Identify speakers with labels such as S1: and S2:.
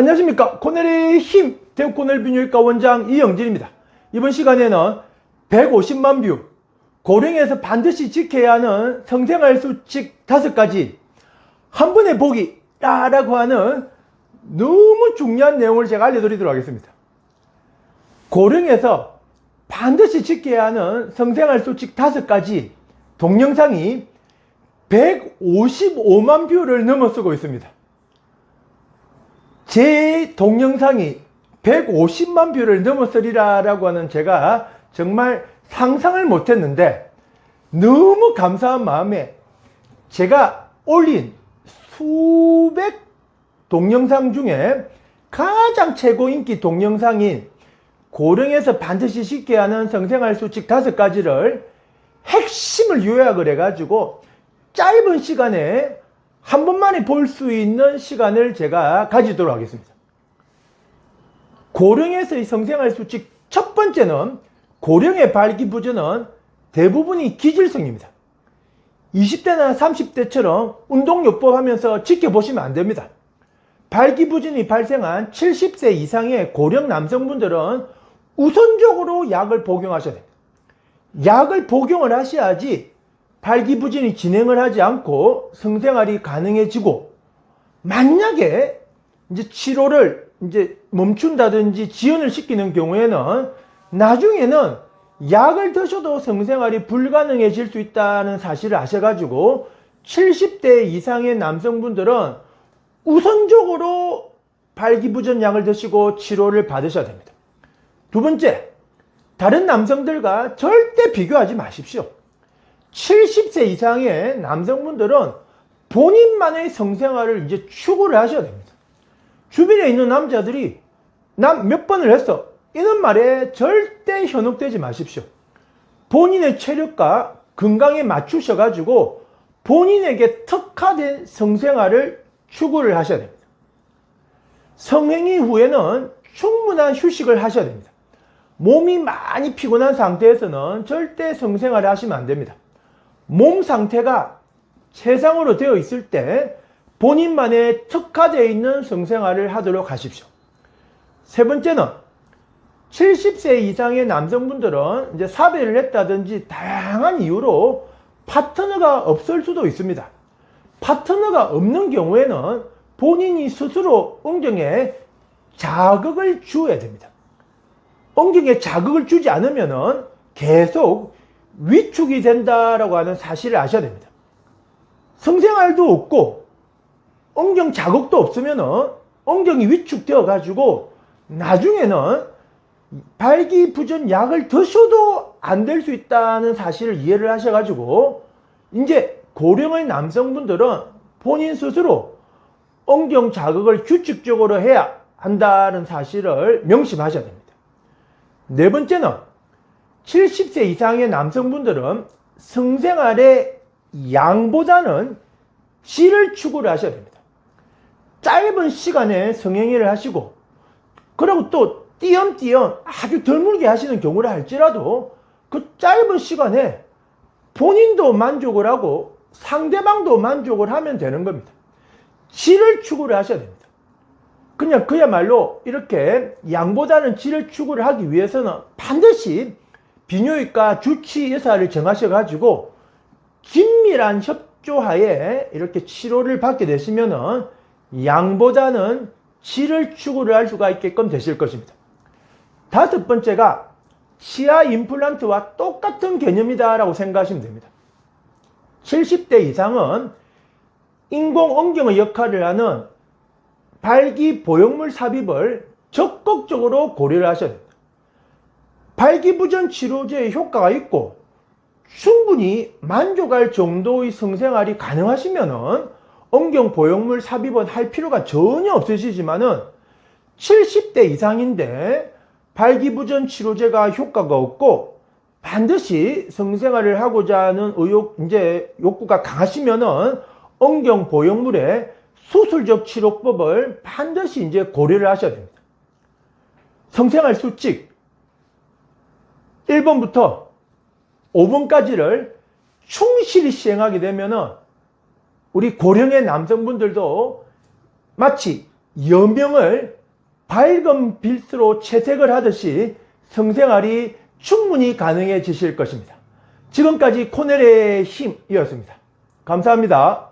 S1: 안녕하십니까. 코넬의 힘 대구 코넬 비뇨기과 원장 이영진입니다. 이번 시간에는 150만 view 고령에서 반드시 지켜야 하는 성생활 수칙 5가지 한 번에 보기 라고 하는 너무 중요한 내용을 제가 알려드리도록 하겠습니다. 고령에서 반드시 지켜야 하는 성생활 수칙 5가지 동영상이 155만 view를 넘어서고 있습니다 제 동영상이 150만 view를 넘어서리라 라고 하는 제가 정말 상상을 못했는데 너무 감사한 마음에 제가 올린 수백 동영상 중에 가장 최고 인기 동영상인 고령에서 반드시 지켜야 하는 성생활 수칙 다섯 가지를 핵심을 요약을 해가지고 짧은 시간에 한 번만에 볼 수 있는 시간을 제가 가지도록 하겠습니다. 고령에서의 성생활 수칙 첫 번째는 고령의 발기부전은 대부분이 기질성입니다. 20대나 30대처럼 운동요법 하면서 지켜보시면 안됩니다. 발기부전이 발생한 70세 이상의 고령 남성분들은 우선적으로 약을 복용하셔야 됩니다. 약을 복용을 하셔야지 발기부전이 진행을 하지 않고 성생활이 가능해지고 만약에 이제 치료를 이제 멈춘다든지 지연을 시키는 경우에는 나중에는 약을 드셔도 성생활이 불가능해질 수 있다는 사실을 아셔가지고 70대 이상의 남성분들은 우선적으로 발기부전 약을 드시고 치료를 받으셔야 됩니다. 두 번째, 다른 남성들과 절대 비교하지 마십시오. 70세 이상의 남성분들은 본인만의 성생활을 이제 추구를 하셔야 됩니다. 주변에 있는 남자들이 남몇 번을 했어 이런 말에 절대 현혹되지 마십시오. 본인의 체력과 건강에 맞추셔 가지고 본인에게 특화된 성생활을 추구를 하셔야 됩니다. 성행위 후에는 충분한 휴식을 하셔야 됩니다. 몸이 많이 피곤한 상태에서는 절대 성생활을 하시면 안 됩니다. 몸 상태가 최상으로 되어 있을 때 본인만의 특화되어 있는 성생활을 하도록 하십시오. 세 번째는 70세 이상의 남성분들은 이제 사배를 했다든지 다양한 이유로 파트너가 없을 수도 있습니다. 파트너가 없는 경우에는 본인이 스스로 엉경에 자극을 주어야 됩니다. 엉경에 자극을 주지 않으면 계속 위축이 된다라고 하는 사실을 아셔야 됩니다. 성생활도 없고 엉경 자극도 없으면 엉경이 위축되어 가지고 나중에는 발기부전 약을 드셔도 안 될 수 있다는 사실을 이해를 하셔 가지고 이제 고령의 남성분들은 본인 스스로 엉경 자극을 규칙적으로 해야 한다는 사실을 명심하셔야 됩니다. 네 번째는 70세 이상의 남성분들은 성생활의 양보다는 질을 추구를 하셔야 됩니다. 짧은 시간에 성행위를 하시고 그리고 또 띄엄띄엄 아주 드물게 하시는 경우를 할지라도 그 짧은 시간에 본인도 만족을 하고 상대방도 만족을 하면 되는 겁니다. 질을 추구를 하셔야 됩니다. 그냥 그야말로 이렇게 양보다는 질을 추구를 하기 위해서는 반드시 비뇨기과 주치 의사를 정하셔가지고 긴밀한 협조하에 이렇게 치료를 받게 되시면은 양보다는 질을 추구를 할 수가 있게끔 되실 것입니다. 다섯 번째가 치아 임플란트와 똑같은 개념이다 라고 생각하시면 됩니다. 70대 이상은 인공 엉경의 역할을 하는 발기 보형물 삽입을 적극적으로 고려를 하셔야 됩니다. 발기부전 치료제의 효과가 있고 충분히 만족할 정도의 성생활이 가능하시면 엉경 보형물 삽입은 할 필요가 전혀 없으시지만은 70대 이상인데 발기부전 치료제가 효과가 없고 반드시 성생활을 하고자 하는 의욕, 이제 욕구가 강하시면은 엉경 보형물의 수술적 치료법을 반드시 이제 고려를 하셔야 됩니다. 성생활 수칙, 1번부터 5번까지를 충실히 시행하게 되면 우리 고령의 남성분들도 마치 여명을 밝은 빛으로 채색을 하듯이 성생활이 충분히 가능해지실 것입니다. 지금까지 코넬의 힘이었습니다. 감사합니다.